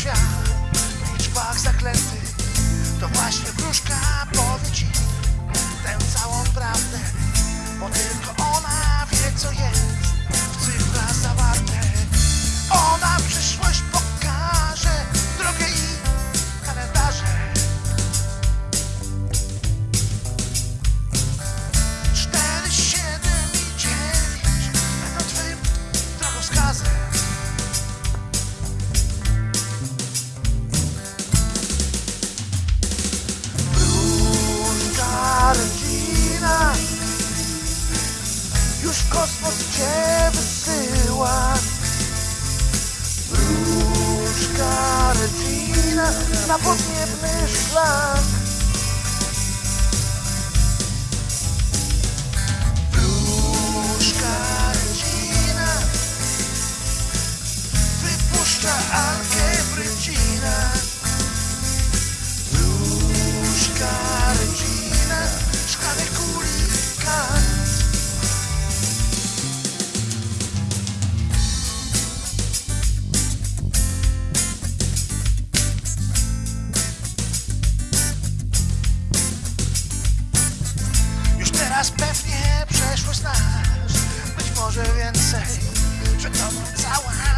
świat. W liczbach zaklęty To właśnie wróżka powie ci tę całą prawdę Bo tylko ona wie co jest. kosmos cię wysyła Różka rodzina na podniebny szlak. Future cover is our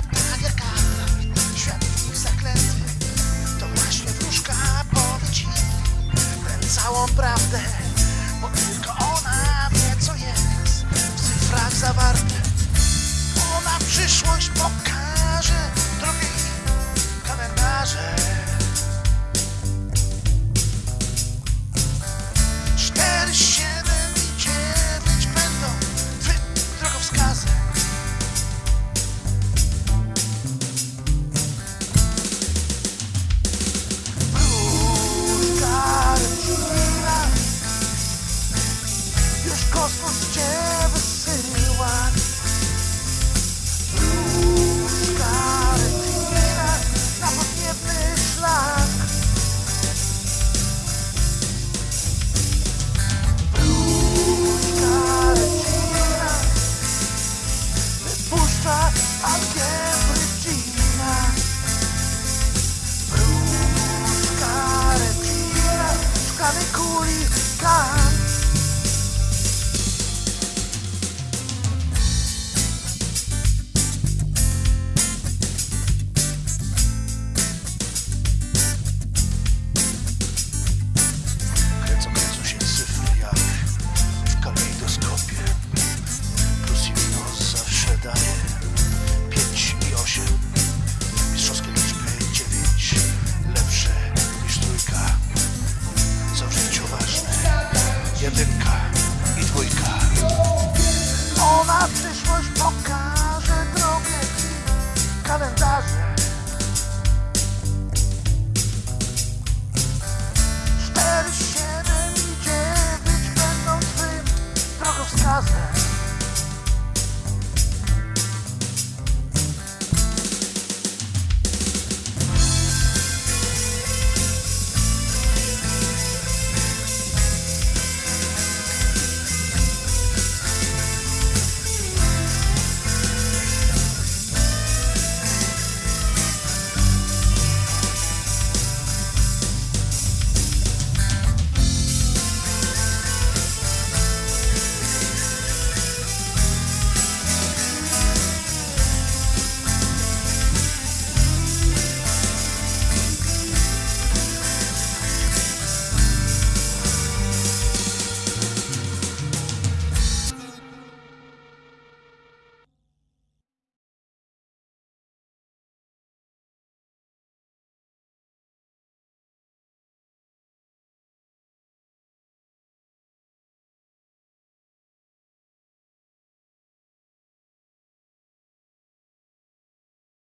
manicuri, cari. Pokażę drogę kalendarze